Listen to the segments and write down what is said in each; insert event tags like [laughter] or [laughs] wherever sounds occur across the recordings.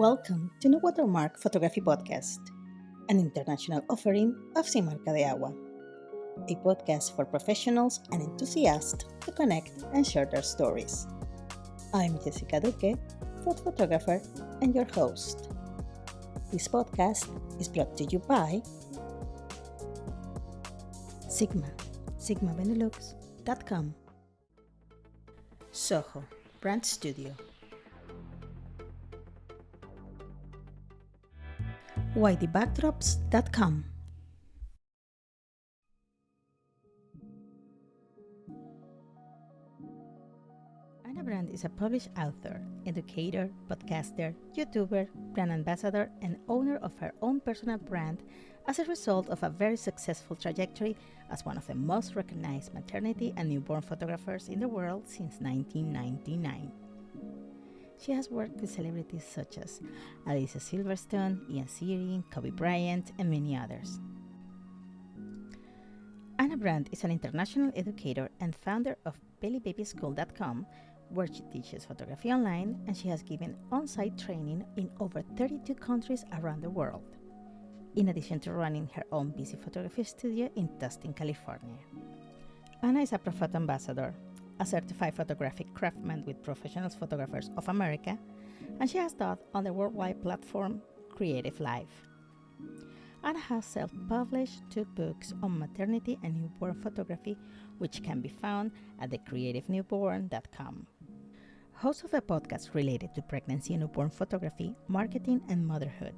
Welcome to No Watermark Photography Podcast, an international offering of Sin Marca de Agua, a podcast for professionals and enthusiasts to connect and share their stories. I'm Jessica Duque, food photographer and your host. This podcast is brought to you by Sigma, sigmabenelux.com, Soho, Brand Studio, YDBackdrops.com. Anna Brandt is a published author, educator, podcaster, YouTuber, brand ambassador, and owner of her own personal brand as a result of a very successful trajectory as one of the most recognized maternity and newborn photographers in the world since 1999. She has worked with celebrities such as Alicia Silverstone, Ian Ziering, Kobe Bryant, and many others. Anna Brandt is an international educator and founder of BellyBabySchool.com, where she teaches photography online and she has given on site training in over 32 countries around the world, in addition to running her own busy photography studio in Tustin, California. Anna is a Profoto ambassador, a certified photographic craftsman with Professional Photographers of America, and she has taught on the worldwide platform CreativeLive. Anna has self published two books on maternity and newborn photography, which can be found at thecreativenewborn.com. Host of a podcast related to pregnancy and newborn photography, marketing, and motherhood.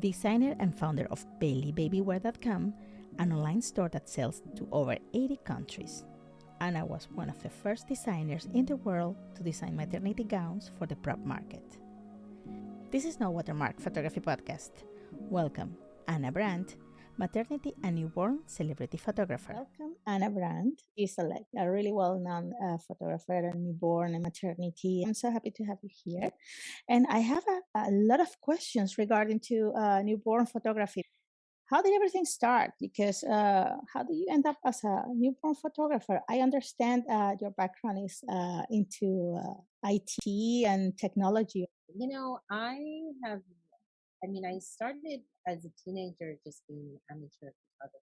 Designer and founder of BellyBabywear.com, an online store that sells to over 80 countries. Anna was one of the first designers in the world to design maternity gowns for the prop market. This is No Watermark Photography Podcast. Welcome, Anna Brandt, maternity and newborn celebrity photographer. Welcome, Anna Brandt. She's a, like, a really well-known uh, photographer and newborn and maternity. I'm so happy to have you here. And I have a, a lot of questions regarding to uh, newborn photography how did everything start? Because uh, how do you end up as a newborn photographer? I understand uh, your background is uh, into uh, IT and technology. You know, I have, I mean, I started as a teenager just being an amateur photographer.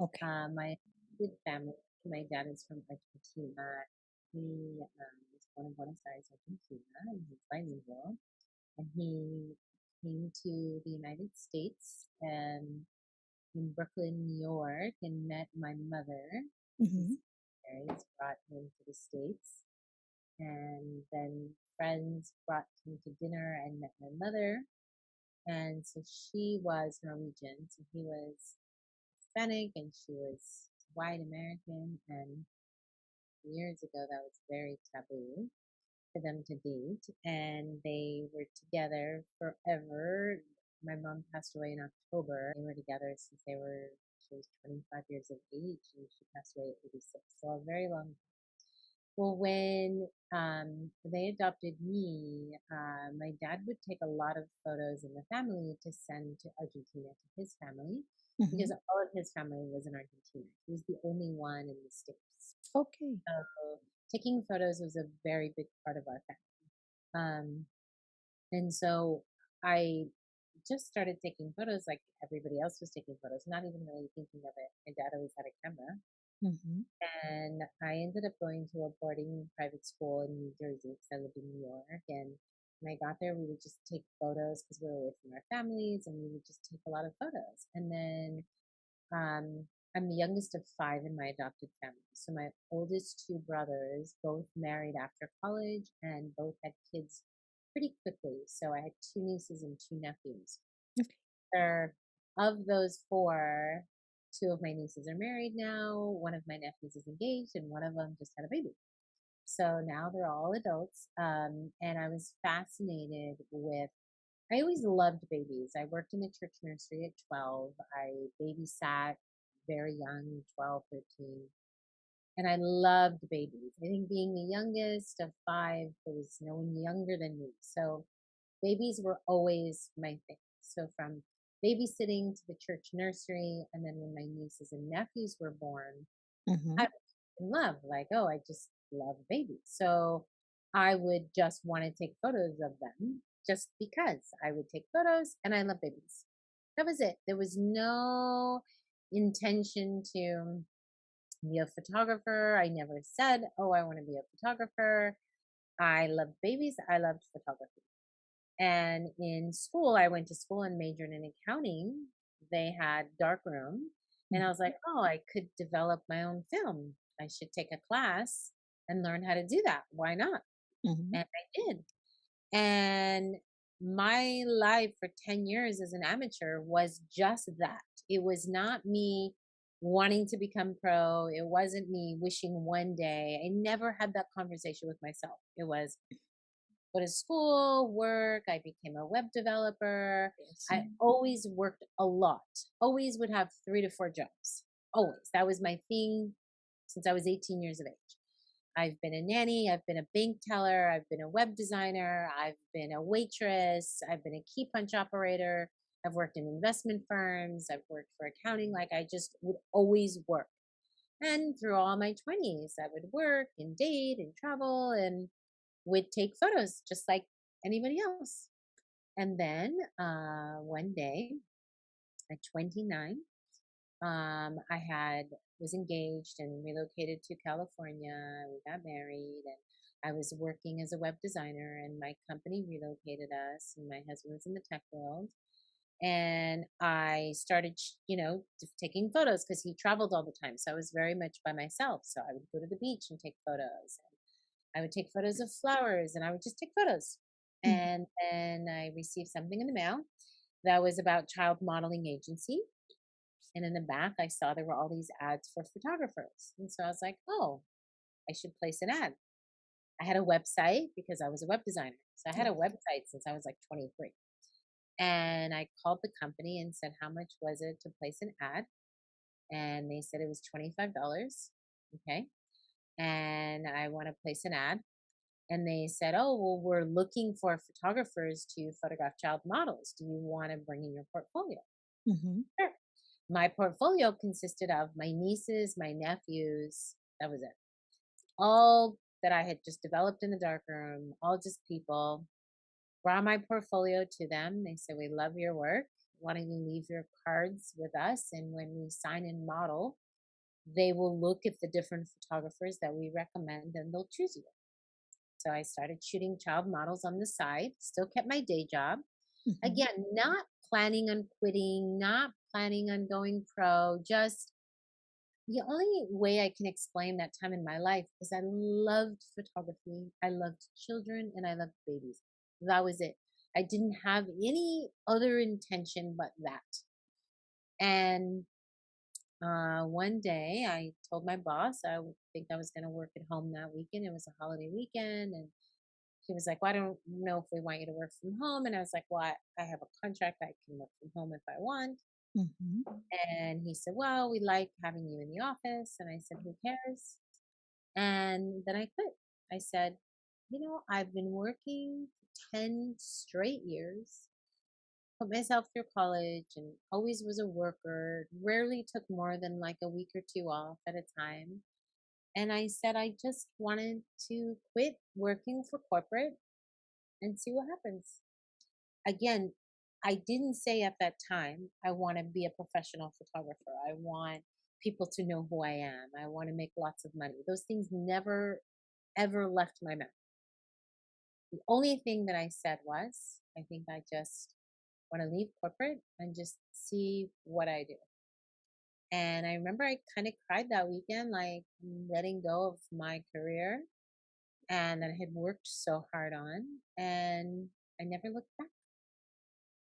Okay. Uh, my good family, my dad is from Argentina. He um, was born in Buenos Aires, Argentina, and he's bilingual. And he came to the United States and in Brooklyn, New York, and met my mother. Mm-hmm. Parents brought him to the States. And then friends brought him to dinner and met my mother. And so she was Norwegian, so he was Hispanic and she was white American. And years ago, that was very taboo for them to date. And they were together forever my mom passed away in October. They were together since they were, she was 25 years of age and she passed away at 86. So a very long well, when um, they adopted me, uh, my dad would take a lot of photos in the family to send to Argentina to his family mm-hmm. because all of his family was in Argentina. He was the only one in the States. Okay. So taking photos was a very big part of our family. Um, and so I just started taking photos like everybody else was taking photos, not even really thinking of it. My dad always had a camera. Mm-hmm. And I ended up going to a boarding private school in New Jersey because I lived in New York. And when I got there, we would just take photos because we were away from our families and we would just take a lot of photos. And then um, I'm the youngest of five in my adopted family. So my oldest two brothers both married after college and both had kids pretty quickly. So I had two nieces and two nephews. Okay. Of those four, two of my nieces are married now. One of my nephews is engaged, and one of them just had a baby. So now they're all adults. Um, and I was fascinated with. I always loved babies. I worked in the church nursery at 12. I babysat very young, 12, 13 and I loved babies. I think being the youngest of five, there was no one younger than me. So babies were always my thing. So from babysitting to the church nursery, and then when my nieces and nephews were born, mm-hmm. I was in love. Like, oh, I just love babies. So I would just want to take photos of them. just because I would take photos and I love babies. That was it. There was no intention to be a photographer. I never said, oh, I want to be a photographer. I loved babies. I loved photography. And in school, I went to school and majored in accounting. They had darkroom. And I was like, oh, I could develop my own film. I should take a class and learn how to do that. Why not? Mm-hmm. And I did. And my life for 10 years as an amateur was just that. It was not me wanting to become pro. It wasn't me wishing one day. I never had that conversation with myself. It was go to school, work. I became a web developer. I always worked a lot. Always would have three to four jobs. Always. That was my thing since I was 18 years of age. I've been a nanny, I've been a bank teller, I've been a web designer, I've been a waitress, I've been a key punch operator, I've worked in investment firms, I've worked for accounting. Like I just would always work. And through all my 20s, I would work and date and travel and would take photos just like anybody else. And then uh, one day at 29, um, I had was engaged and relocated to California. We got married and I was working as a web designer and my company relocated us and my husband was in the tech world. And I started, you know, taking photos because he traveled all the time. So I was very much by myself. So I would go to the beach and take photos. I would take photos of flowers and I would just take photos. Mm-hmm. And then I received something in the mail that was about child modeling agency. And in the back, I saw there were all these ads for photographers. And so I was like, oh, I should place an ad. I had a website because I was a web designer. So I had a website since I was like 23. And I called the company and said, how much was it to place an ad? And they said it was $25. Okay. And I want to place an ad. And they said, oh, well, we're looking for photographers to photograph child models. Do you want to bring in your portfolio? Mm-hmm. Sure my portfolio consisted of my nieces, my nephews. That was it. All that I had just developed in the darkroom, all just people. Brought my portfolio to them. They said, We love your work. Why don't you leave your cards with us? And when we sign in model, they will look at the different photographers that we recommend and they'll choose you. So I started shooting child models on the side, still kept my day job. Mm-hmm. Again, not planning on quitting, not planning on going pro. Just the only way I can explain that time in my life is I loved photography, I loved children, and I loved babies. That was it. I didn't have any other intention but that. And uh, one day I told my boss I think I was going to work at home that weekend. It was a holiday weekend. And he was like, well, I don't know if we want you to work from home. And I was like, well, I, I have a contract. I can work from home if I want. Mm-hmm. And he said, well, we like having you in the office. And I said, who cares? And then I quit. I said, you know, I've been working 10 straight years, put myself through college and always was a worker, rarely took more than like a week or two off at a time. And I said, I just wanted to quit working for corporate and see what happens. Again, I didn't say at that time, I want to be a professional photographer. I want people to know who I am. I want to make lots of money. Those things never, ever left my mouth. The only thing that I said was, I think I just want to leave corporate and just see what I do. And I remember I kind of cried that weekend, like letting go of my career and that I had worked so hard on. And I never looked back.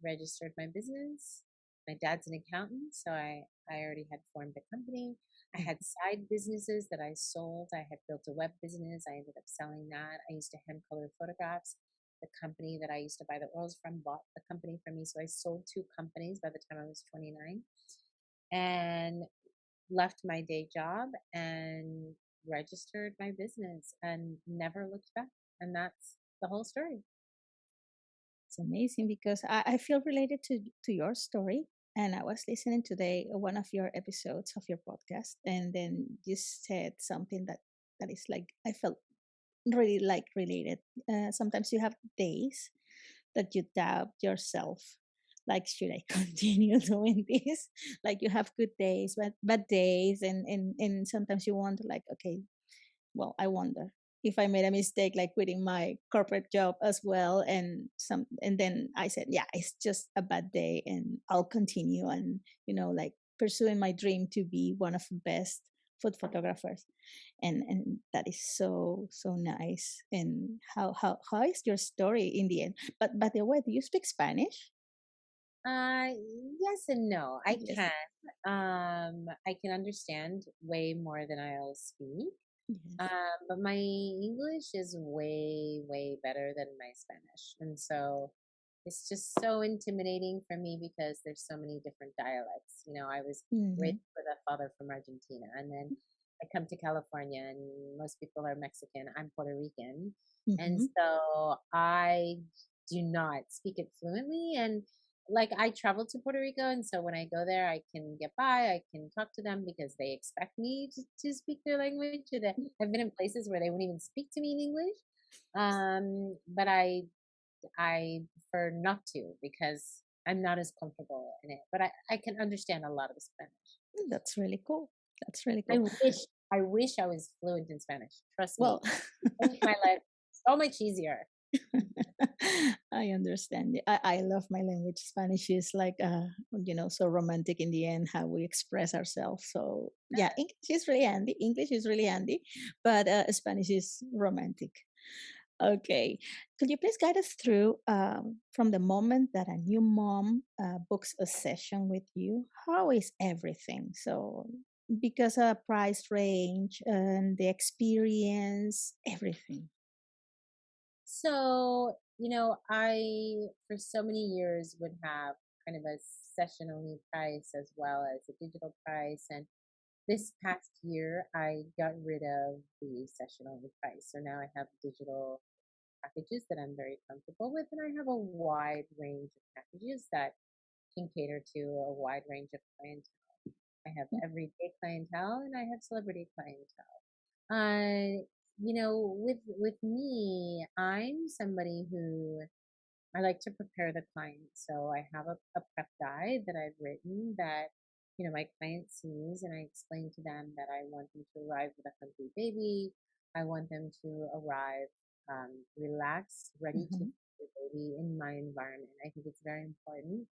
Registered my business. My dad's an accountant, so I, I already had formed a company. I had side businesses that I sold. I had built a web business. I ended up selling that. I used to hand color photographs. The company that I used to buy the oils from bought the company from me. So I sold two companies by the time I was 29 and left my day job and registered my business and never looked back. And that's the whole story. It's amazing because I, I feel related to, to your story. And I was listening today one of your episodes of your podcast, and then you said something that that is like I felt really like related. Uh, sometimes you have days that you doubt yourself like should i [laughs] continue doing this like you have good days but bad days and and and sometimes you wonder like okay well i wonder if i made a mistake like quitting my corporate job as well and some and then i said yeah it's just a bad day and i'll continue and you know like pursuing my dream to be one of the best food photographers and and that is so so nice and how how how is your story in the end but by the way do you speak spanish Uh, yes and no. I yes can. Um, I can understand way more than I'll speak. Yes Um, but my English is way, way better than my Spanish. And so it's just so intimidating for me because there's so many different dialects. You know, I was hmm raised with a father from Argentina, and then I come to California, and most people are Mexican. I'm Puerto Rican. And hmm so I do not speak it fluently. And like I travel to Puerto Rico, and so when I go there, I can get by. I can talk to them because they expect me to, to speak their language. that I've been in places where they won't even speak to me in English. Um, but I I prefer not to because I'm not as comfortable in it. But I, I can understand a lot of Spanish. that's really cool that's really I wish I wish I was fluent in Spanish. Trust me, well make my [laughs] life so much easier. [laughs] I understand. I, I love my language. Spanish is like, uh, you know, so romantic in the end, how we express ourselves. So, yeah, English is really handy. English is really handy, but uh, Spanish is romantic. Okay. Could you please guide us through um, from the moment that a new mom uh, books a session with you? How is everything? So, because a price range and the experience, everything. So, you know, I for so many years would have kind of a session only price as well as a digital price. And this past year, I got rid of the session only price. So now I have digital packages that I'm very comfortable with. And I have a wide range of packages that can cater to a wide range of clientele. I have everyday clientele and I have celebrity clientele. Uh, you know, with with me, I'm somebody who I like to prepare the client. So I have a, a prep guide that I've written that, you know, my client sees and I explain to them that I want them to arrive with a hungry baby. I want them to arrive um, relaxed, ready to Mhm, feed the baby in my environment. I think it's very important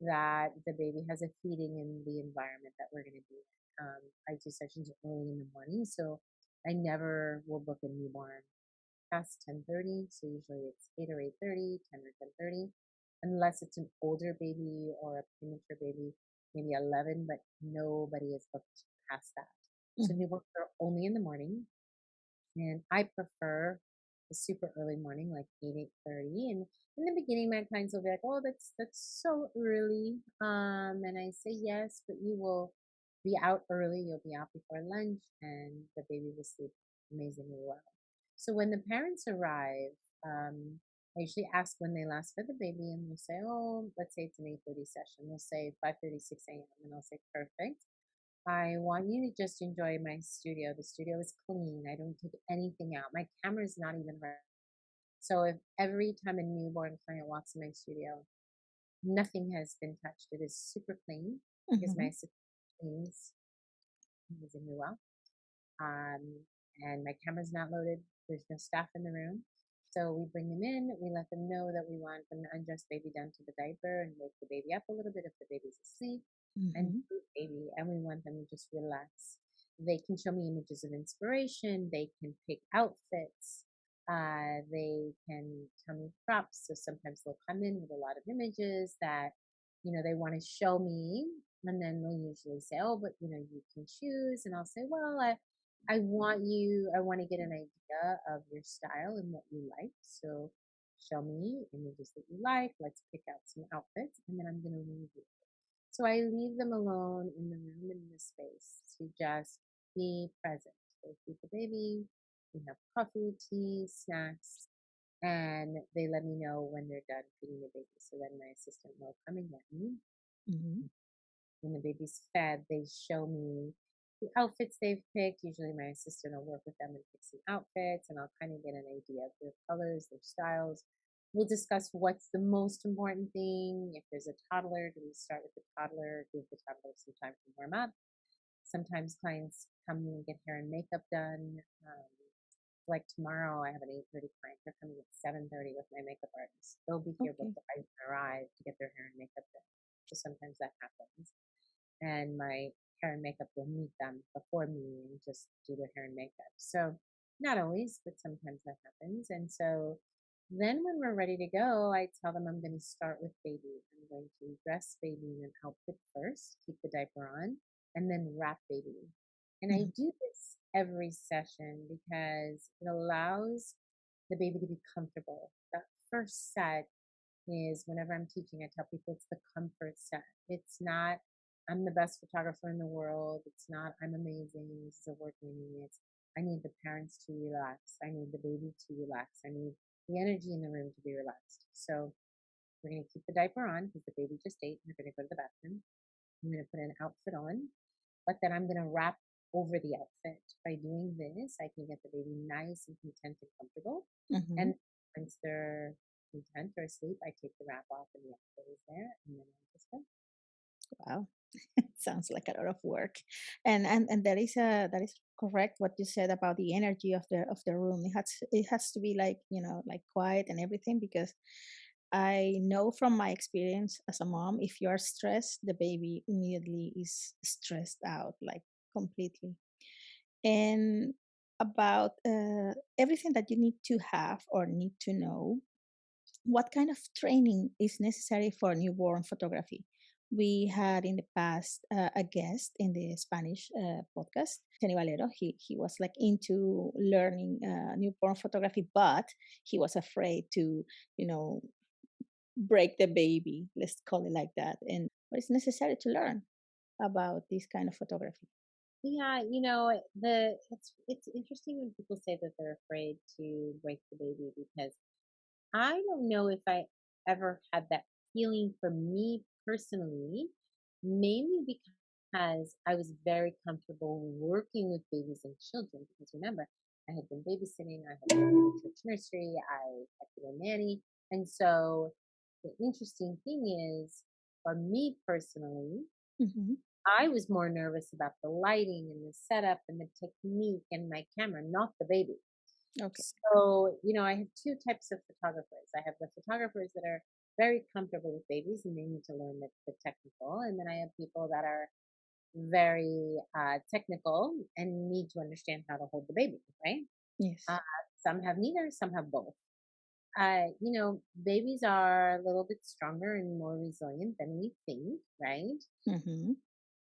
that the baby has a feeding in the environment that we're going to be in. Um, I do sessions early in the morning, so I never will book a newborn past 10:30. So usually it's 8 or 8:30, 10 or 10:30, unless it's an older baby or a premature baby, maybe 11, but nobody is booked past that. So mhm, newborns are only in the morning. And I prefer the super early morning, like 8, 8.30. And in the beginning, my clients will be like, oh, that's, that's so early. Um, and I say, yes, but you will be out early. You'll be out before lunch and the baby will sleep amazingly well. So when the parents arrive, um, I usually ask when they last fed the baby and they'll say, oh, let's say it's an 8.30 session. They'll say 5.36 a.m. And I'll say, perfect. I want you to just enjoy my studio. The studio is clean. I don't take anything out. My camera is not even running. So if every time a newborn client walks in my studio, nothing has been touched. It is super clean because my cleans amazingly well. Um, and my camera's not loaded. There's no staff in the room. So we bring them in. We let them know that we want them to undress baby down to the diaper and wake the baby up a little bit if the baby's asleep and mhm, food baby, and we want them to just relax. They can show me images of inspiration. They can pick outfits. Uh, they can tell me props. So sometimes they'll come in with a lot of images that, you know, they want to show me. And then they'll usually say, oh, but, you know, you can choose. And I'll say, well, I, I want you, I want to get an idea of your style and what you like. So show me images that you like. Let's pick out some outfits. And then I'm going to leave you. So I leave them alone in the room in the space to just be present. They feed the baby, we have coffee, tea, snacks, and they let me know when they're done feeding the baby. So then my assistant will come and get me. mhm. When the baby's fed, they show me the outfits they've picked. Usually my assistant will work with them and pick some outfits and I'll kind of get an idea of their colors, their styles. we'll discuss what's the most important thing. If there's a toddler, do we start with the toddler, give the toddler some time to warm up? Sometimes clients come and get hair and makeup done. Um, like tomorrow, I have an 8:30 client. They're coming at 7:30 with my makeup artist. They'll be here Okay. before I arrive to get their hair and makeup done. So sometimes that happens, and my hair and makeup will meet them before me and just do their hair and makeup. So not always, but sometimes that happens. And so then when we're ready to go, I tell them I'm going to start with baby. I'm going to dress baby in an outfit first, keep the diaper on, and then wrap baby. And I Mhm. do this every session because it allows the baby to be comfortable. That first set is whenever I'm teaching, I tell people it's the comfort set. It's not, I'm the best photographer in the world. It's not, I'm amazing. This is a work meeting. It's, I need the parents to relax. I need the baby to relax. I need the energy in the room to be relaxed. So we're going to keep the diaper on because the baby just ate. We're going to go to the bathroom. I'm going to put an outfit on, but then I'm going to wrap over the outfit. By doing this, I can get the baby nice and content and comfortable. Mhm. And once they're content or asleep, I take the wrap off and the outfit is there, and then I just go. Wow. [laughs] Sounds like a lot of work. And and and that is uh that is correct what you said about the energy of the of the room. It has it has to be like, you know, like quiet and everything because I know from my experience as a mom, if you are stressed, the baby immediately is stressed out, like completely. And about uh, everything that you need to have or need to know what kind of training is necessary for newborn photography? We had in the past uh, a guest in the Spanish uh, podcast, Kenny Valero. He, he was like into learning uh, newborn photography, but he was afraid to, you know, break the baby, let's call it like that. And is necessary to learn about this kind of photography? Yeah, you know, the it's it's interesting when people say that they're afraid to break the baby because I don't know if I ever had that feeling for me personally, mainly because I was very comfortable working with babies and children. Because remember, I had been babysitting, I had been in church nursery, I had been a nanny. And so the interesting thing is, for me personally, hmm I was more nervous about the lighting and the setup and the technique and my camera, not the baby. Okay. So, you know, I have two types of photographers. I have the photographers that are very comfortable with babies and they need to learn the, the technical. And then I have people that are very uh, technical and need to understand how to hold the baby, right? Yes. Uh, some have neither, some have both. Uh, you know, babies are a little bit stronger and more resilient than we think, right? hmm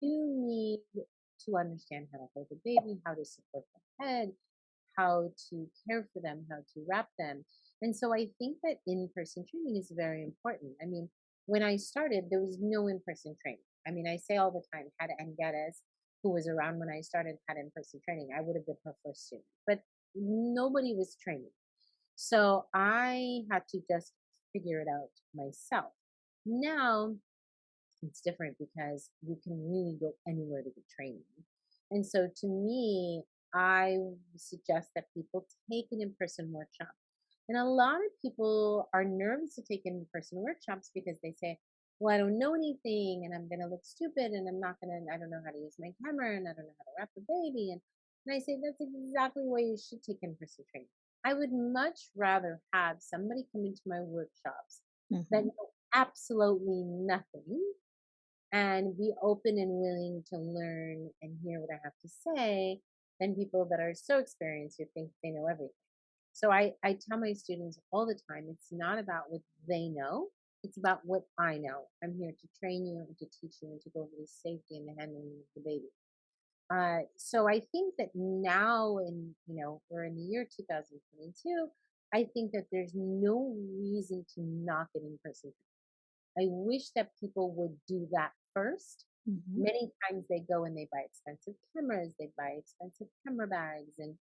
You need to understand how to hold the baby, how to support the head, how to care for them, how to wrap them. And so I think that in person training is very important. I mean, when I started, there was no in person training. I mean, I say all the time, had Anne Geddes, who was around when I started, had in person training. I would have been her first student, but nobody was training. So I had to just figure it out myself. Now it's different because you can really go anywhere to get training. And so to me, I suggest that people take an in person workshop. And a lot of people are nervous to take in person workshops because they say, well, I don't know anything and I'm going to look stupid and I'm not going to, I don't know how to use my camera and I don't know how to wrap the baby. And, and I say, that's exactly why you should take in person training. I would much rather have somebody come into my workshops that hmm know absolutely nothing and be open and willing to learn and hear what I have to say than people that are so experienced who think they know everything. So I, I tell my students all the time it's not about what they know, it's about what I know. I'm here to train you and to teach you and to go over the safety and the handling of the baby. Uh, so I think that now, in you know, we're in the year 2022. I think that there's no reason to not get in person. I wish that people would do that first. hmm Many times they go and they buy expensive cameras, they buy expensive camera bags and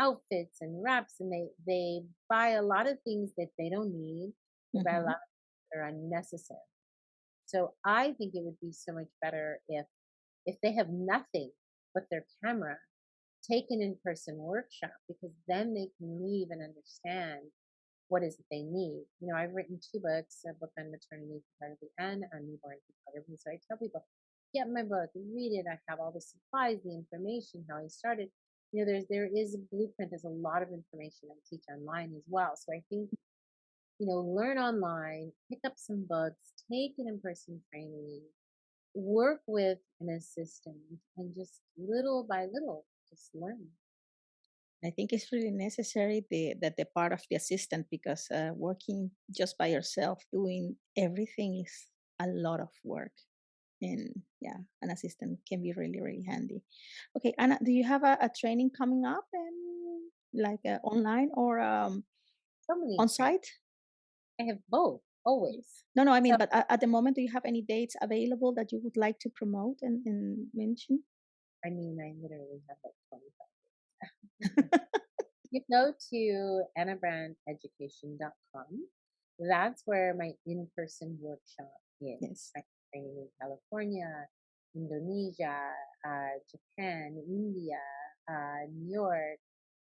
outfits and wraps, and they they buy a lot of things that they don't need. They buy a mm-hmm. lot of things that are unnecessary. So I think it would be so much better if if they have nothing but their camera, take an in-person workshop because then they can leave and understand what is it they need. You know, I've written two books, a book on maternity photography and on newborn photography. So I tell people, get my book, read it. I have all the supplies, the information, how I started. You know, there's there is a blueprint. There's a lot of information I teach online as well. So I think, you know, learn online, pick up some books, take an in-person training, work with an assistant, and just little by little, just learn. I think it's really necessary the that the part of the assistant because uh, working just by yourself doing everything is a lot of work and yeah an assistant can be really really handy okay anna do you have a, a training coming up and like uh, online or um, So on site I have both always. no no i So mean but at, at the moment do you have any dates available that you would like to promote and, and mention I mean, I literally have like 25. [laughs] [laughs] You go to annabrandeducation.com. That's where my in-person workshop is. yes training in California, Indonesia, uh, Japan, India, uh, New York,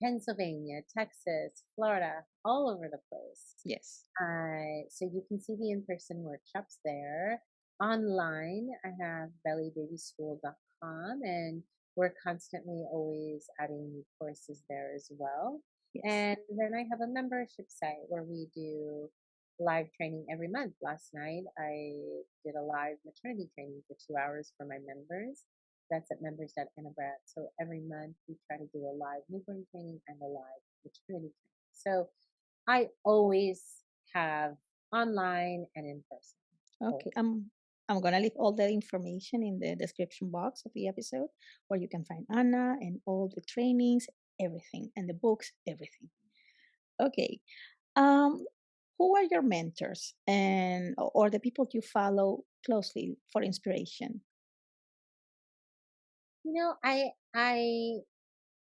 Pennsylvania, Texas, Florida, all over the place. yes Uh, so you can see the in-person workshops there. Online, I have bellybabyschool.com and we're constantly always adding new courses there as well. yes And then I have a membership site where we do live training every month. Last night I did a live maternity training for two hours for my members. That's at members.annabrat. So every month we try to do a live newborn training and a live maternity training. So I always have online and in person. Okay. I'm I'm gonna leave all the information in the description box of the episode where you can find Anna and all the trainings, everything, and the books, everything. Okay. Um, who are your mentors and or the people you follow closely for inspiration? You know, I I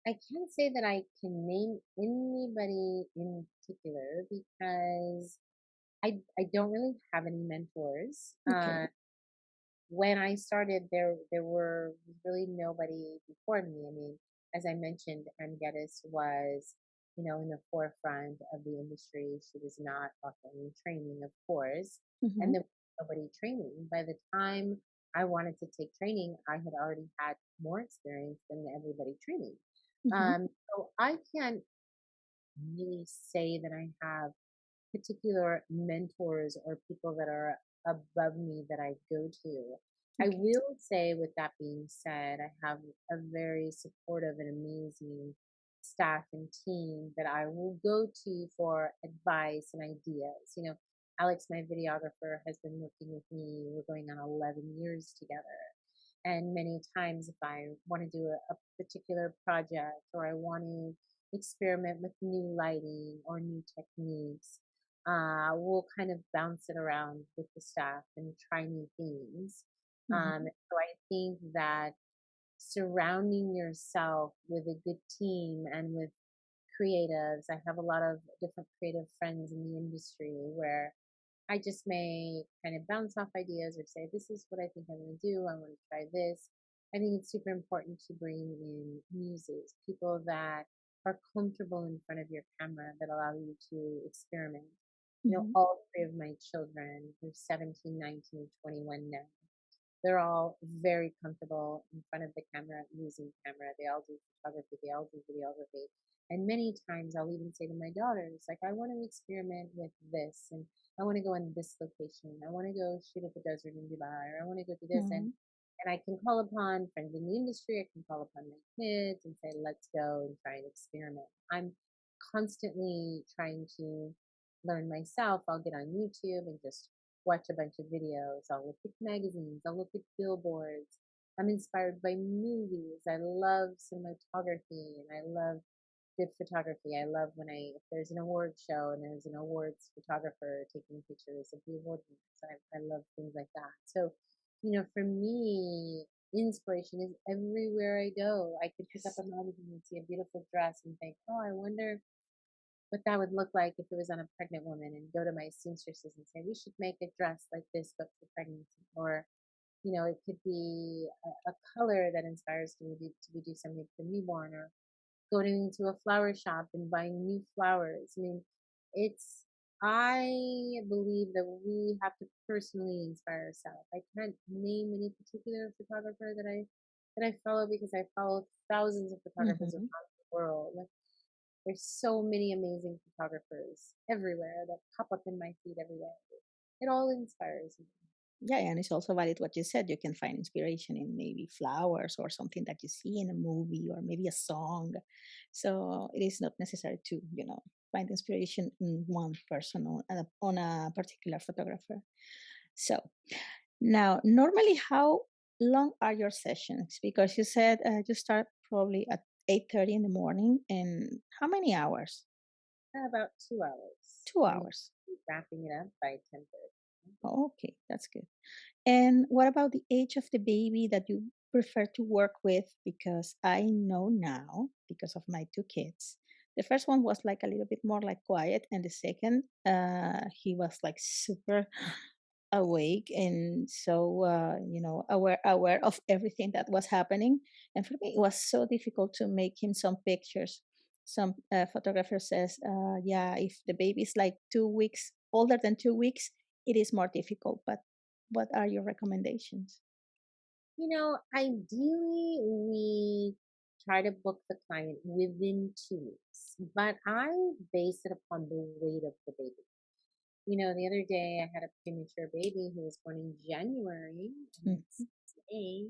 I can't say that I can name anybody in particular because I I don't really have any mentors. Uh, when I started, there there were really nobody before me. I mean, as I mentioned, Ann Geddes was, you know, in the forefront of the industry. She was not offering training, of course, Mm-hmm. and there was nobody training. By the time I wanted to take training, I had already had more experience than everybody training. Mm-hmm. Um, so I can't really say that I have particular mentors or people that are above me that I go to. I will say, with that being said, I have a very supportive and amazing staff and team that I will go to for advice and ideas. You know, Alex, my videographer, has been working with me. We're going on 11 years together. And many times, if I want to do a, a particular project or I want to experiment with new lighting or new techniques, uh, we'll kind of bounce it around with the staff and try new things. Um, Mm-hmm. so I think that surrounding yourself with a good team and with creatives, I have a lot of different creative friends in the industry where I just may kind of bounce off ideas or say, this is what I think I'm going to do. I want to try this. I think it's super important to bring in muses, people that are comfortable in front of your camera that allow you to experiment. You know, Mm-hmm. all three of my children, they're 17, 19, 21 now. They're all very comfortable in front of the camera, using camera. They all do photography, they all do videography. And many times I'll even say to my daughters, like, I want to experiment with this and I want to go in this location. I want to go shoot at the desert in Dubai or I want to go do this. And Mm-hmm. and I can call upon friends in the industry. I can call upon my kids and say, let's go and try and experiment. I'm constantly trying to learn myself. I'll get on YouTube and just watch a bunch of videos. I'll look at magazines. I'll look at billboards. I'm inspired by movies. I love cinematography and I love good photography. I love when I, if there's an award show and there's an awards photographer taking pictures of the award winners, I, I love things like that. So, you know, for me, inspiration is everywhere I go. I could pick up a magazine and see a beautiful dress and think, oh, I wonder what that would look like if it was on a pregnant woman and go to my seamstresses and say, we should make a dress like this, but for pregnancy. Or, you know, it could be a, a color that inspires me to, to do something for the newborn or going to a flower shop and buying new flowers. I mean, it's I believe that we have to personally inspire ourselves. I can't name any particular photographer that I that I follow because I follow thousands of photographers hmm across the world. There's so many amazing photographers everywhere that pop up in my feed every day. It all inspires me. Yeah, and it's also valid what you said. You can find inspiration in maybe flowers or something that you see in a movie or maybe a song. So it is not necessary to, you know, find inspiration in one person or on a, on a particular photographer. So now, normally, how long are your sessions? Because you said uh, you start probably at 8:30 in the morning, and how many hours? Uh, About two hours. Two hours. wrapping it up by 10:30. Oh, okay, that's good. And what about the age of the baby that you prefer to work with? Because I know now, because of my two kids, the first one was like a little bit more like quiet, and the second, uh, he was like super awake and so uh, you know aware aware of everything that was happening. And for me, it was so difficult to make him some pictures. Some uh, photographer says, uh, yeah, if the baby is like two weeks older than two weeks, it is more difficult. But what are your recommendations? You know, ideally, we try to book the client within two weeks, but I base it upon the weight of the baby. You know, the other day I had a premature baby who was born in January, Mhm. May.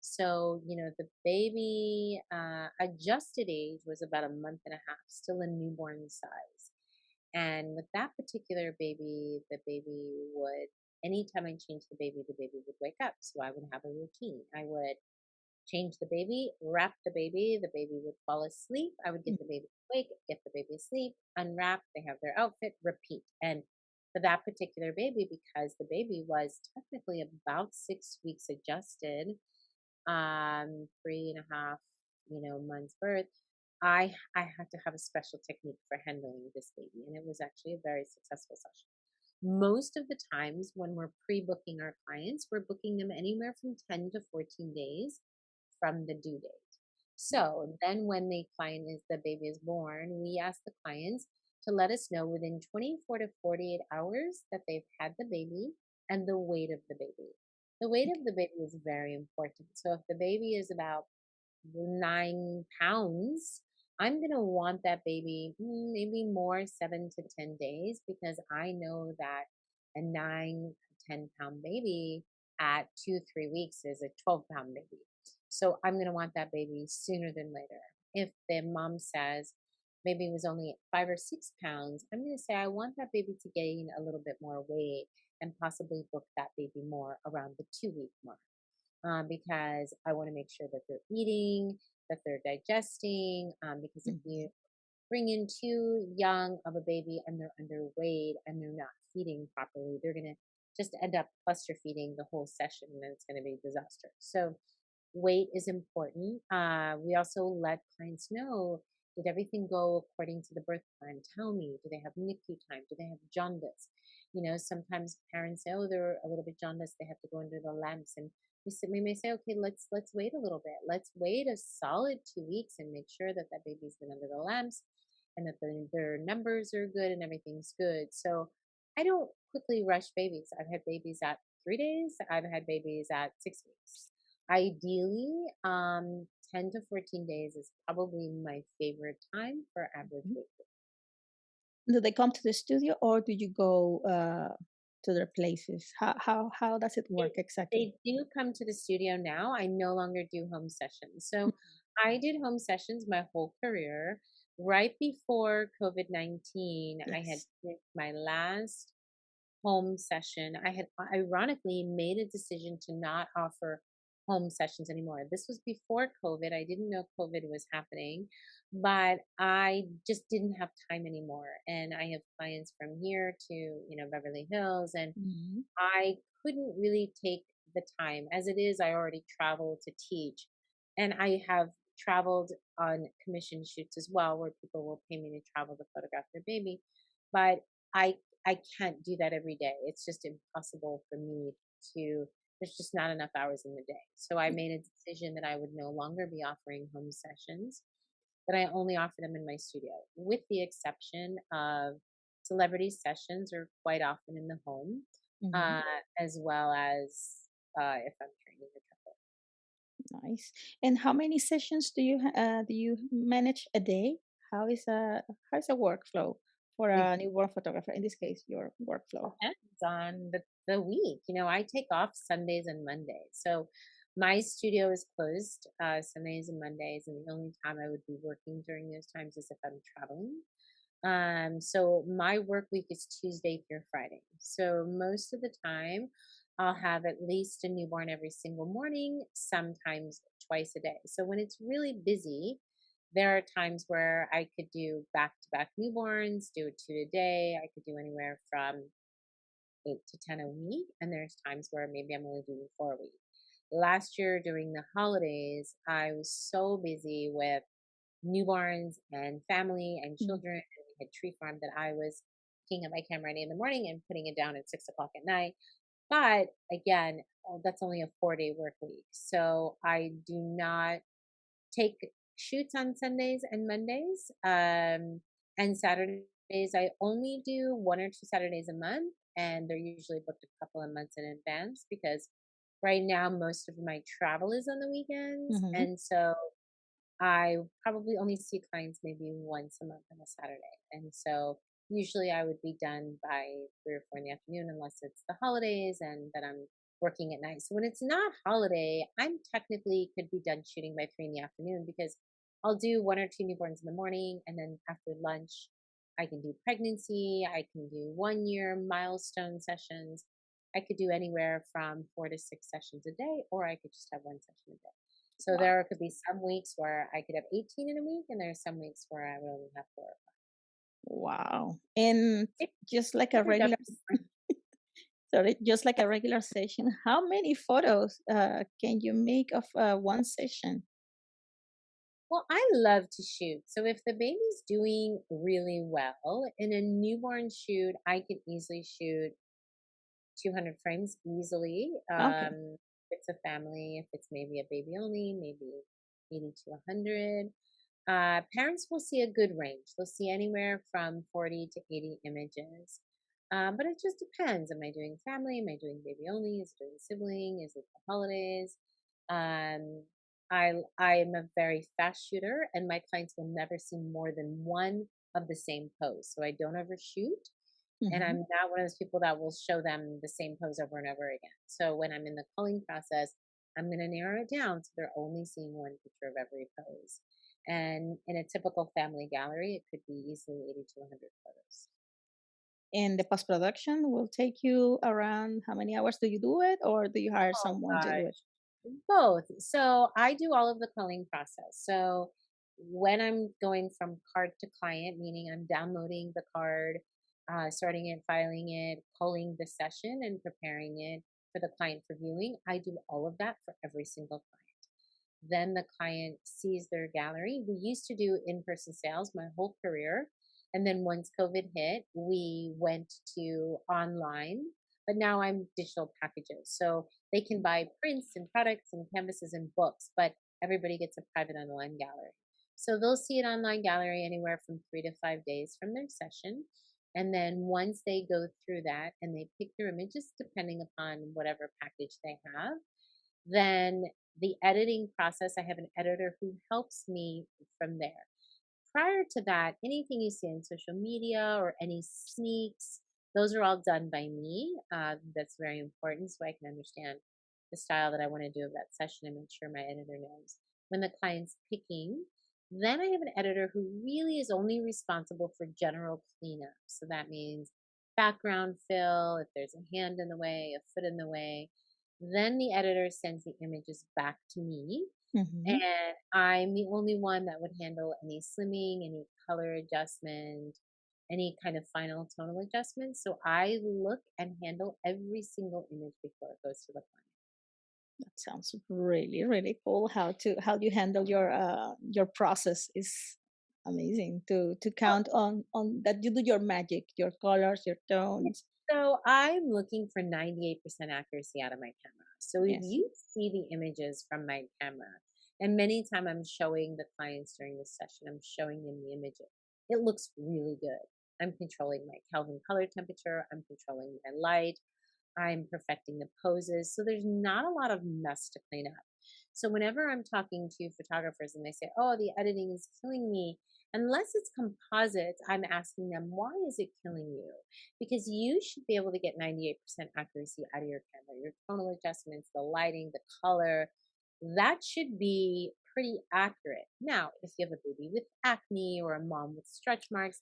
So, you know, the baby uh, adjusted age was about a month and a half, still a newborn size. And with that particular baby, the baby would, anytime I changed the baby, the baby would wake up. So I would have a routine. I would change the baby, wrap the baby, the baby would fall asleep. I would get the baby awake, get the baby asleep, unwrap, they have their outfit, repeat. And for that particular baby, because the baby was technically about six weeks adjusted, um, three and a half, you know, months birth, I I had to have a special technique for handling this baby, and it was actually a very successful session. Most of the times when we're pre-booking our clients, we're booking them anywhere from 10 to 14 days from the due date. So then when the client is the baby is born, we ask the clients to let us know within 24 to 48 hours that they've had the baby and the weight of the baby. The weight of the baby is very important. So if the baby is about nine pounds, I'm going to want that baby mm, maybe more seven to 10 days because I know that a nine, 10 pound baby at two, three weeks is a 12 pound baby. So I'm going to want that baby sooner than later. If the mom says maybe it was only five or six pounds, I'm going to say I want that baby to gain a little bit more weight and possibly book that baby more around the two week mark um, because I want to make sure that they're eating, that they're digesting. Um, because if you Mhm. bring in too young of a baby and they're underweight and they're not feeding properly, they're going to just end up cluster feeding the whole session and it's going to be a disaster. So, weight is important. Uh, we also let clients know did everything go according to the birth plan? Tell me, do they have NICU time? Do they have jaundice? You know, sometimes parents say, oh, they're a little bit jaundiced, they have to go under the lamps. And we, s- we may say, okay, let's let's wait a little bit. Let's wait a solid two weeks and make sure that that baby's been under the lamps and that the, their numbers are good and everything's good. So I don't quickly rush babies. I've had babies at three days. I've had babies at six weeks. Ideally, um, 10 to 14 days is probably my favorite time for average Mhm. Do they come to the studio or do you go uh, to their places? How how how does it They work exactly? they do come to the studio now. I no longer do home sessions. So I did home sessions my whole career. Right before COVID 19, I had my last home session. I had ironically made a decision to not offer home sessions anymore. This was before COVID. I didn't know COVID was happening, but I just didn't have time anymore. And I have clients from here to, you know, Beverly Hills and Mhm. I couldn't really take the time. As it is, I already travel to teach, and I have traveled on commission shoots as well, where people will pay me to travel to photograph their baby. But I I can't do that every day. It's just impossible for me to. There's just not enough hours in the day. So I made a decision that I would no longer be offering home sessions, that I only offer them in my studio, with the exception of celebrity sessions are quite often in the home, hmm uh, as well as uh, if I'm training a couple. Nice. And how many sessions do you uh, do you manage a day? How is a how is a workflow for a newborn photographer? In this case, your workflow. depends on the, the week. You know, I take off Sundays and Mondays. So my studio is closed uh, Sundays and Mondays, and the only time I would be working during those times is if I'm traveling. Um, so my work week is Tuesday through Friday. So most of the time, I'll have at least a newborn every single morning, sometimes twice a day. So when it's really busy, there are times where I could do back to back newborns, do two a day. I could do anywhere from eight to 10 a week. And there's times where maybe I'm only doing four a week. Last year during the holidays, I was so busy with newborns and family and Mm. children. And we had tree farm that I was picking up my camera at eight in the morning and putting it down at six o'clock at night. But again, uh, that's only a four day work week. So I do not take shoots on Sundays and Mondays. Um, and Saturdays, I only do one or two Saturdays a month. And they're usually booked a couple of months in advance because right now most of my travel is on the weekends. hmm And so I probably only see clients maybe once a month on a Saturday. And so usually I would be done by three or four in the afternoon unless it's the holidays and that I'm working at night. So when it's not holiday, I'm technically could be done shooting by three in the afternoon because I'll do one or two newborns in the morning and then after lunch I can do pregnancy, I can do one year milestone sessions. I could do anywhere from four to six sessions a day, or I could just have one session a day. So Wow. there could be some weeks where I could have 18 in a week, and there's some weeks where I would only have four. Wow. And just like a regular, [laughs] sorry, just like a regular session, how many photos uh, can you make of uh, one session? Well, I love to shoot. So if the baby's doing really well in a newborn shoot, I can easily shoot 200 frames easily. Okay. Um, if it's a family, if it's maybe a baby only, maybe 80 to 100. Uh, parents will see a good range. They'll see anywhere from 40 to 80 images. Um, but it just depends. Am I doing family? Am I doing baby only? Is it doing sibling? Is it the holidays? Um, I I am a very fast shooter, and my clients will never see more than one of the same pose. So I don't overshoot, and hmm I'm not one of those people that will show them the same pose over and over again. So when I'm in the culling process, I'm going to narrow it down so they're only seeing one picture of every pose. And in a typical family gallery, it could be easily 80 to 100 photos. And the post production will take you around how many hours do you do it, or do you hire Oh someone to do it? Both. So I do all of the culling process. So when I'm going from card to client, meaning I'm downloading the card, uh, starting it, filing it, culling the session, and preparing it for the client for viewing, I do all of that for every single client. Then the client sees their gallery. We used to do in person sales my whole career. And then once COVID hit, we went to online, but now I'm digital packages. So they can buy prints and products and canvases and books, but everybody gets a private online gallery. So they'll see an online gallery anywhere from three to five days from their session. And then once they go through that and they pick their images, depending upon whatever package they have, then the editing process, I have an editor who helps me from there. Prior to that, anything you see on social media or any sneaks, those are all done by me. Uh, that's very important so I can understand the style that I want to do of that session and make sure my editor knows. When the client's picking, then I have an editor who really is only responsible for general cleanup. So that means background fill, if there's a hand in the way, a foot in the way. Then the editor sends the images back to me hmm and I'm the only one that would handle any slimming, any color adjustment, any kind of final tonal adjustment. So I look and handle every single image before it goes to the client. That sounds really, really cool. How to how do you handle your uh your process is amazing to to count on on that you do your magic, your colors, your tones. So I'm looking for 98% accuracy out of my camera. So if Yes. you see the images from my camera, and many time I'm showing the clients during the session, I'm showing them the images. It looks really good. I'm controlling my Kelvin color temperature. I'm controlling my light. I'm perfecting the poses. So there's not a lot of mess to clean up. So whenever I'm talking to photographers and they say, oh, the editing is killing me, unless it's composites, I'm asking them, why is it killing you? Because you should be able to get 98% accuracy out of your camera, your tonal adjustments, the lighting, the color. That should be pretty accurate. Now, if you have a baby with acne or a mom with stretch marks,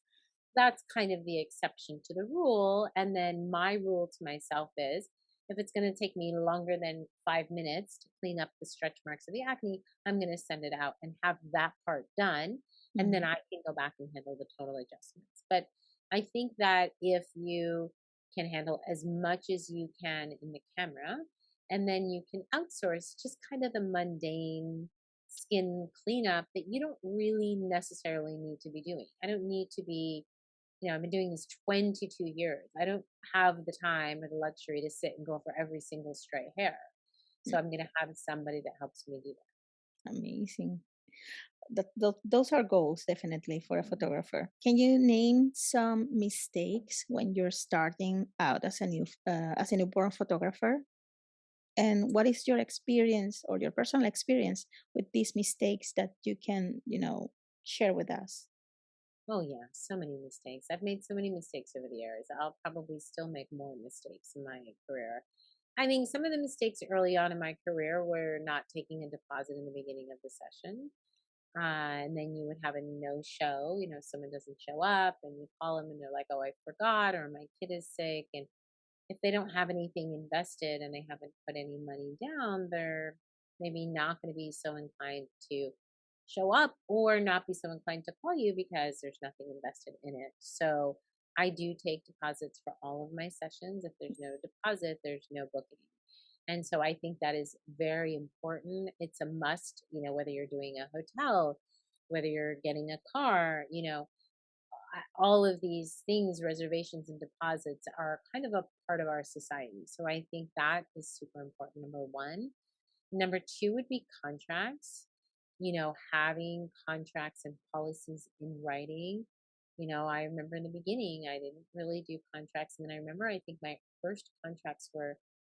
that's kind of the exception to the rule. And then my rule to myself is if it's going to take me longer than five minutes to clean up the stretch marks of the acne, I'm going to send it out and have that part done. And then mm-hmm. I can go back and handle the tonal adjustments. But I think that if you can handle as much as you can in the camera, and then you can outsource just kind of the mundane skin cleanup that you don't really necessarily need to be doing. I don't need to be you know, I've been doing this 22 years. I don't have the time or the luxury to sit and go for every single stray hair. So mm. I'm going to have somebody that helps me do that. Amazing. That, those are goals definitely for a mm-hmm. photographer. Can you name some mistakes when you're starting out as a new uh, as a newborn photographer? And what is your experience or your personal experience with these mistakes that you can, you know, share with us? Oh yeah, so many mistakes. I've made so many mistakes over the years. I'll probably still make more mistakes in my career. I mean, some of the mistakes early on in my career were not taking a deposit in the beginning of the session. Uh, and then you would have a no show, you know, someone doesn't show up and you call them and they're like, oh, I forgot, or my kid is sick. And if they don't have anything invested and they haven't put any money down, they're maybe not going to be so inclined to show up or not be so inclined to call you because there's nothing invested in it. So I do take deposits for all of my sessions. If there's no deposit, there's no booking. And so I think that is very important. It's a must, you know, whether you're doing a hotel, whether you're getting a car, you know, all of these things, reservations and deposits are kind of a part of our society. So I think that is super important, number one. Number two would be contracts you know, having contracts and policies in writing. You know, I remember in the beginning, I didn't really do contracts. And then I remember, I think my first contracts were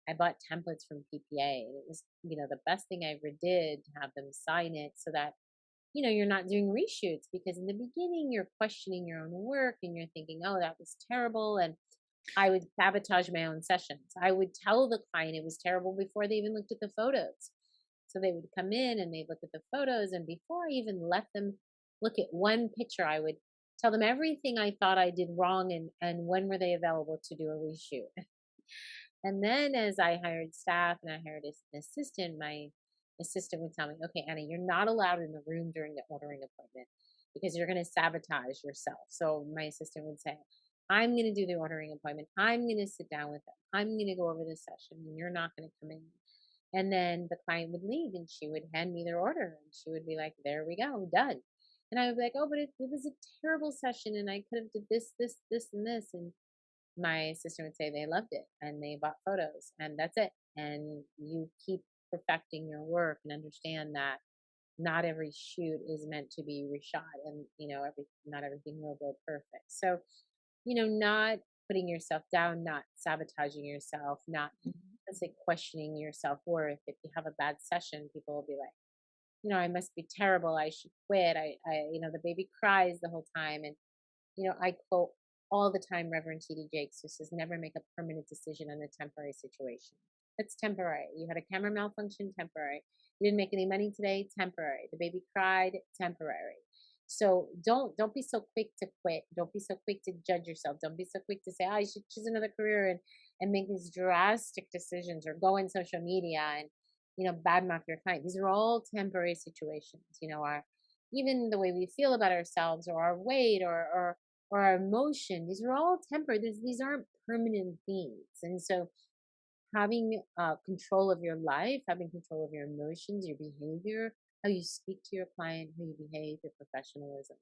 I bought templates from PPA. And it was, you know, the best thing I ever did to have them sign it so that, you know, you're not doing reshoots because in the beginning you're questioning your own work and you're thinking, oh, that was terrible. And I would sabotage my own sessions. I would tell the client it was terrible before they even looked at the photos. So they would come in and they'd look at the photos. And before I even let them look at one picture, I would tell them everything I thought I did wrong and, and when were they available to do a reshoot. [laughs] and then as I hired staff and I hired an assistant, my assistant would tell me, okay, Anna, you're not allowed in the room during the ordering appointment because you're going to sabotage yourself. So my assistant would say, I'm going to do the ordering appointment. I'm going to sit down with them. I'm going to go over the session and you're not going to come in and then the client would leave and she would hand me their order and she would be like, there we go, done. And I would be like, oh, but it, it was a terrible session and I could have did this, this, this, and this. And my sister would say they loved it and they bought photos and that's it. And you keep perfecting your work and understand that not every shoot is meant to be reshot and you know every not everything will go perfect so you know not putting yourself down not sabotaging yourself not mm-hmm. Like questioning your self worth. If you have a bad session, people will be like, you know, I must be terrible. I should quit. I, I, you know, the baby cries the whole time. And, you know, I quote all the time Reverend T.D. Jakes, who says, never make a permanent decision on a temporary situation. That's temporary. You had a camera malfunction, temporary. You didn't make any money today, temporary. The baby cried, temporary. So don't don't be so quick to quit. Don't be so quick to judge yourself. Don't be so quick to say, ah, oh, I should choose another career and and make these drastic decisions or go in social media and you know badmouth your client. These are all temporary situations. You know, our even the way we feel about ourselves or our weight or or or our emotion. These are all temporary. These, these aren't permanent things. And so having uh, control of your life, having control of your emotions, your behavior, how you speak to your client, how you behave, your professionalism.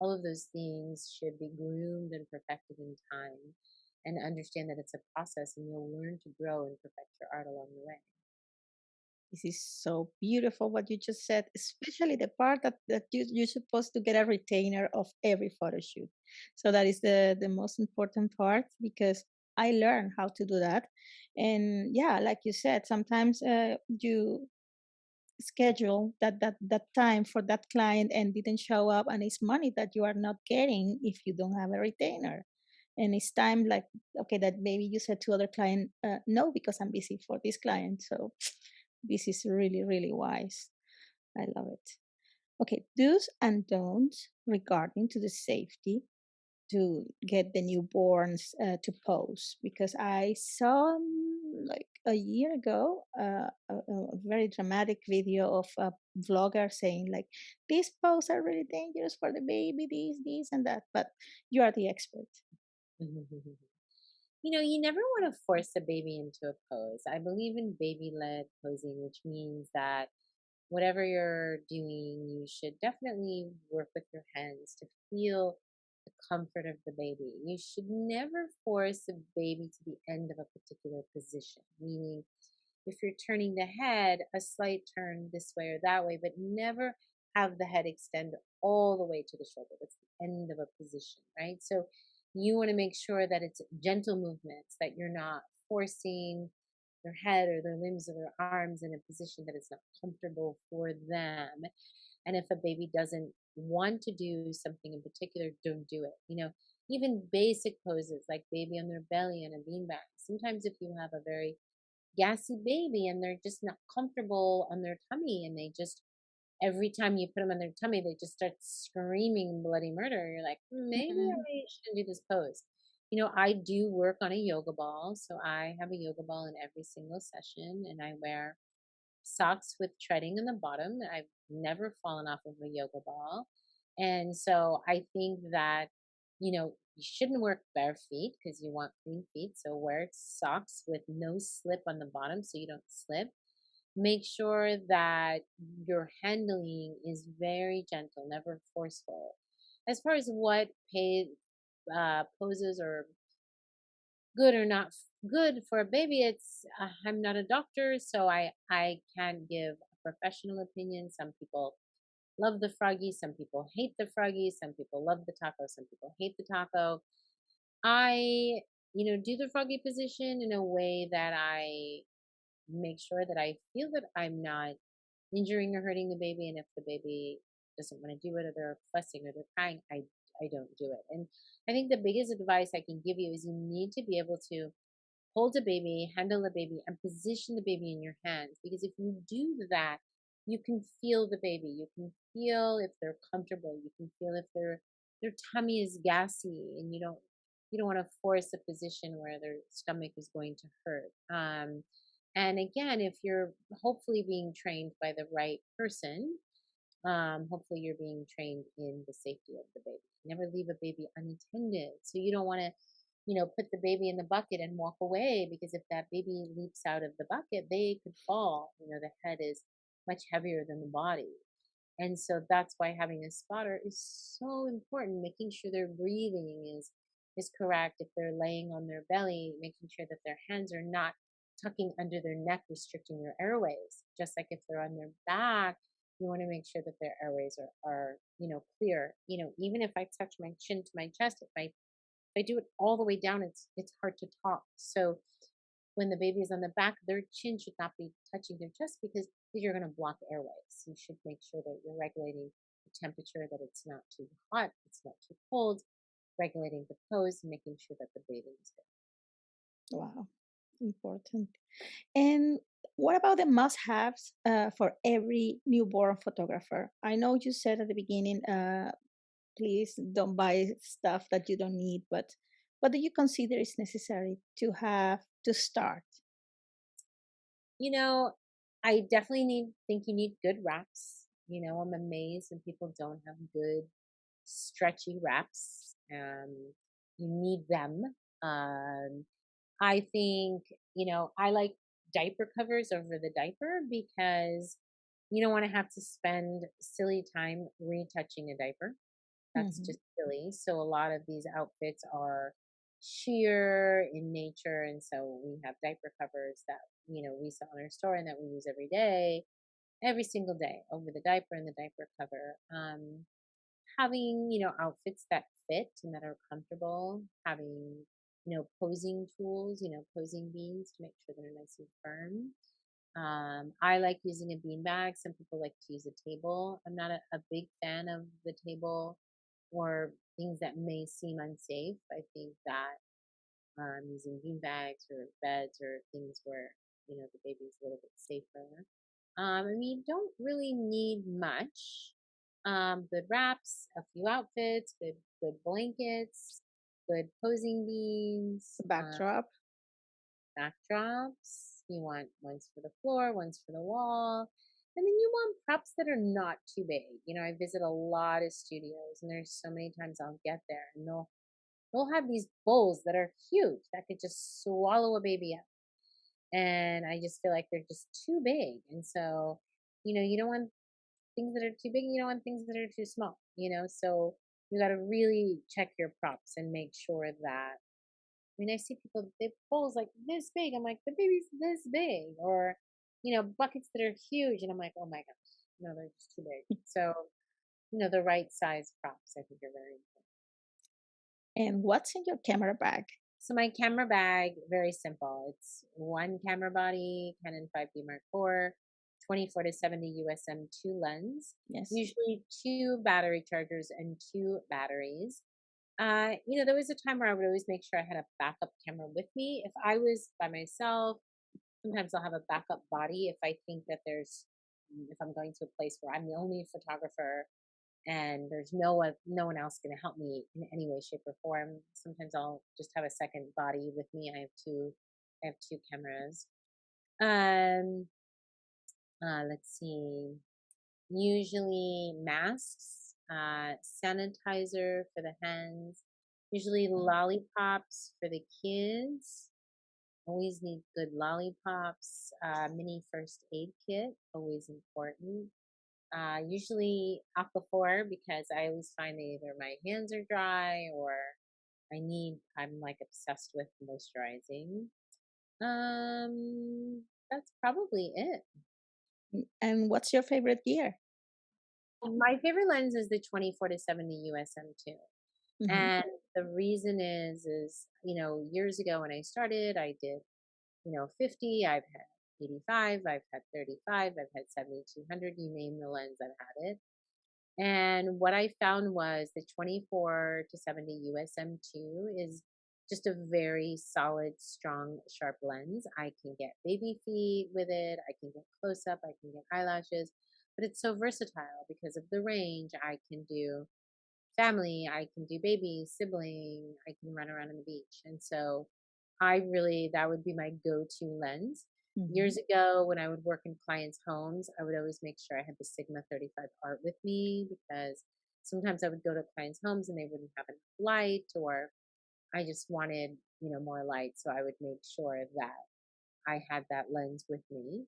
All of those things should be groomed and perfected in time and understand that it's a process and you'll learn to grow and perfect your art along the way. This is so beautiful what you just said, especially the part that, that you, you're supposed to get a retainer of every photo shoot. So that is the, the most important part because I learned how to do that. And yeah, like you said, sometimes uh, you schedule that, that, that time for that client and didn't show up and it's money that you are not getting if you don't have a retainer and it's time like okay that maybe you said to other client uh, no because i'm busy for this client. So [sniffs] this is really really wise. I love it. Okay do's and don'ts regarding to the safety to get the newborns uh, to pose because i saw um, like a year ago uh, a, a very dramatic video of a vlogger saying like these poses are really dangerous for the baby this this and that but you are the expert [laughs] you know, you never want to force a baby into a pose. I believe in baby led posing, which means that whatever you're doing, you should definitely work with your hands to feel the comfort of the baby. You should never force a baby to the end of a particular position, meaning if you're turning the head, a slight turn this way or that way, but never have the head extend all the way to the shoulder. That's the end of a position, right? So you want to make sure that it's gentle movements, that you're not forcing their head or their limbs or their arms in a position that is not comfortable for them. And if a baby doesn't want to do something in particular, don't do it. You know, even basic poses like baby on their belly and a beanbag. Sometimes if you have a very gassy baby and they're just not comfortable on their tummy and they just every time you put them on their tummy, they just start screaming bloody murder. You're like, maybe Mhm. I shouldn't do this pose. You know, I do work on a yoga ball. So I have a yoga ball in every single session and I wear socks with treading in the bottom. I've never fallen off of a yoga ball. And so I think that, you know, you shouldn't work bare feet because you want clean feet. So wear socks with no slip on the bottom so you don't slip make sure that your handling is very gentle, never forceful. As far as what pay, uh, poses are good or not good for a baby, it's uh, I'm not a doctor, so I I can't give a professional opinion. Some people love the froggy, some people hate the froggy, some people love the taco, some people hate the taco. I you know do the froggy position in a way that I make sure that I feel that I'm not injuring or hurting the baby. And if the baby doesn't want to do it or they're fussing or they're crying, I, I don't do it. And I think the biggest advice I can give you is you need to be able to hold a baby, handle a baby, and position the baby in your hands. Because if you do that, you can feel the baby. You can feel if they're comfortable. You can feel if their their tummy is gassy, and you don't you don't want to force a position where their stomach is going to hurt. Um, and again, if you're hopefully being trained by the right person, um, hopefully you're being trained in the safety of the baby. Never leave a baby unattended. So you don't want to, you know, put the baby in the bucket and walk away because if that baby leaps out of the bucket, they could fall. You know, the head is much heavier than the body. And so that's why having a spotter is so important, making sure their breathing is is correct. If they're laying on their belly, making sure that their hands are not tucking under their neck, restricting their airways. Just like if they're on their back, you want to make sure that their airways are, are you know, clear. You know, even if I touch my chin to my chest, if I if I do it all the way down, it's it's hard to talk. So when the baby is on the back, their chin should not be touching their chest because you're going to block airways. You should make sure that you're regulating the temperature, that it's not too hot, it's not too cold, regulating the pose, making sure that the breathing is good. Wow, important. And what about the must-haves uh, for every newborn photographer? I know you said at the beginning, uh, please don't buy stuff that you don't need, but what do you consider is necessary to have to start? You know, I definitely need think you need good wraps. You know, I'm amazed when people don't have good stretchy wraps. Um, you need them. Um, I think, you know, I like diaper covers over the diaper because you don't want to have to spend silly time retouching a diaper. That's hmm just silly. So a lot of these outfits are sheer in nature. And so we have diaper covers that, you know, we sell in our store and that we use every day, every single day over the diaper and the diaper cover. Um, having, you know, outfits that fit and that are comfortable, having, you know, posing tools, you know, posing beans to make sure they're nice and firm. Um, I like using a bean bag. Some people like to use a table. I'm not a, a big fan of the table or things that may seem unsafe. I think that um, using bean bags or beds or things where you know the baby's a little bit safer. Um, I mean, don't really need much. Um, good wraps, a few outfits, good good blankets, good posing beans, uh, Backdrop. backdrops. You want ones for the floor, ones for the wall. And then you want props that are not too big. You know, I visit a lot of studios and there's so many times I'll get there and they'll they'll have these bowls that are huge that could just swallow a baby up. And I just feel like they're just too big. And so, you know, you don't want things that are too big, you don't want things that are too small, you know? So you got to really check your props and make sure that I mean, I see people, they bowls like this big. I'm like, the baby's this big. Or, you know, buckets that are huge. And I'm like, oh my gosh, no, they're just too big. [laughs] So, you know, the right size props, I think, are very important. And what's in your camera bag? So my camera bag, very simple. It's one camera body, Canon 5D Mark IV, 24 to 70 USM 2 lens, Yes. usually two battery chargers and two batteries. Uh, you know, there was a time where I would always make sure I had a backup camera with me. If I was by myself, sometimes I'll have a backup body if I think that there's, if I'm going to a place where I'm the only photographer and there's no one, no one else going to help me in any way, shape, or form. Sometimes I'll just have a second body with me. I have two, I have two cameras. Um, uh, let's see. Usually masks, uh, sanitizer for the hands, usually lollipops for the kids. Always need good lollipops. Uh, mini first aid kit, always important. Uh, usually Aquaphor because I always find that either my hands are dry or I need, I'm like obsessed with moisturizing. Um, that's probably it. And what's your favorite gear? My favorite lens is the 24 to 70 USM2. Mhm. And the reason is, is, you know, years ago when I started, I did, you know, 50, I've had 85, I've had 35, I've had 7200, you name the lens, I've had it. And what I found was the 24 to 70 USM2 is just a very solid, strong, sharp lens. I can get baby feet with it. I can get close up. I can get eyelashes, but it's so versatile because of the range. I can do family. I can do baby, sibling. I can run around on the beach. And so I really, that would be my go-to lens. Mhm. Years ago, when I would work in clients' homes, I would always make sure I had the Sigma 35 art with me because sometimes I would go to clients' homes and they wouldn't have enough light or I just wanted, you know, more light. So I would make sure that I had that lens with me.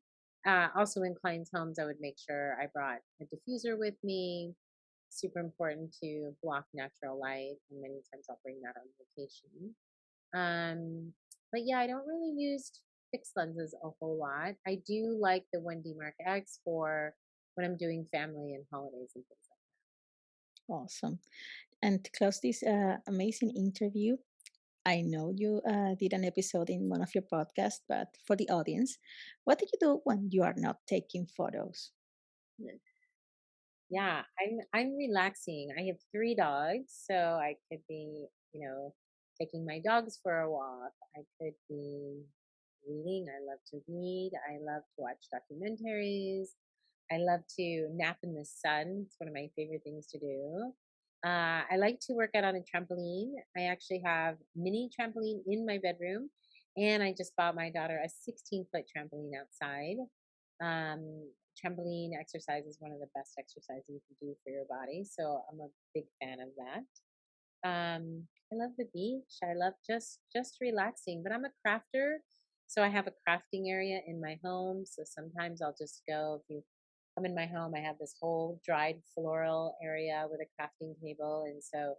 Uh, also in clients' homes, I would make sure I brought a diffuser with me. Super important to block natural light. And many times I'll bring that on vacation. Um, but yeah, I don't really use fixed lenses a whole lot. I do like the 1D Mark X for when I'm doing family and holidays and things like that. Awesome. And to close this uh, amazing interview, I know you uh, did an episode in one of your podcasts, but for the audience, what do you do when you are not taking photos? Yeah, I'm I'm relaxing. I have three dogs, so I could be, you know, taking my dogs for a walk. I could be reading. I love to read. I love to watch documentaries. I love to nap in the sun. It's one of my favorite things to do. Uh, I like to work out on a trampoline. I actually have mini trampoline in my bedroom, and I just bought my daughter a 16 foot trampoline outside. Um, trampoline exercise is one of the best exercises you can do for your body, so I'm a big fan of that. Um, I love the beach. I love just just relaxing. But I'm a crafter, so I have a crafting area in my home. So sometimes I'll just go. If you come in my home, I have this whole dried floral area with a crafting table, and so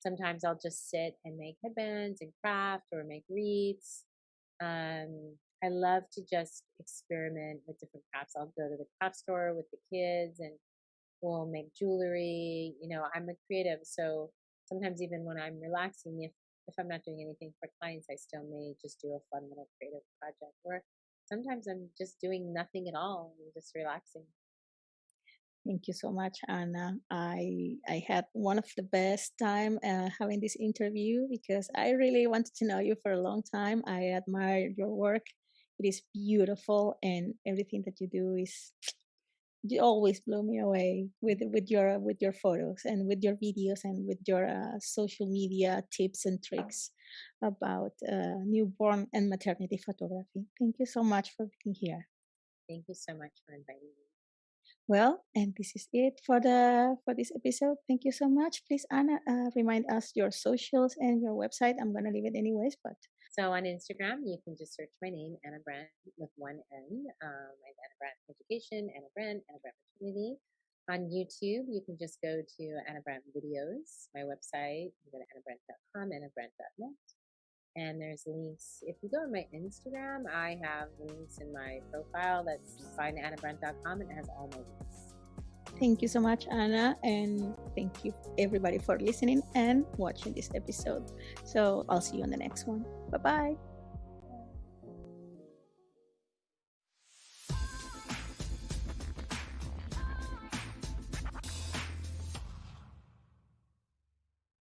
sometimes I'll just sit and make headbands and craft or make wreaths. Um, I love to just experiment with different crafts. I'll go to the craft store with the kids and we'll make jewelry. You know, I'm a creative, so sometimes even when I'm relaxing, if if I'm not doing anything for clients, I still may just do a fun little creative project. Or sometimes I'm just doing nothing at all and just relaxing. Thank you so much, Anna. I I had one of the best time uh, having this interview because I really wanted to know you for a long time. I admire your work. It is beautiful, and everything that you do is you always blow me away with with your with your photos and with your videos and with your uh, social media tips and tricks about uh, newborn and maternity photography. Thank you so much for being here. Thank you so much for inviting me. Well, and this is it for the for this episode. Thank you so much. Please, Anna, uh, remind us your socials and your website. I'm gonna leave it anyways, but so on Instagram, you can just search my name, Anna Brandt, with one N. Um, I have Anna Brandt Education, Anna Brandt, Anna Brandt Maternity. On YouTube, you can just go to Anna Brandt Videos, my website. You go to annabrandt.com, annabrandt.net and there's links. If you go on my Instagram, I have links in my profile that's findannabrandt.com and it has all my links. Thank you so much, Anna, and thank you everybody for listening and watching this episode. So I'll see you on the next one. Bye bye.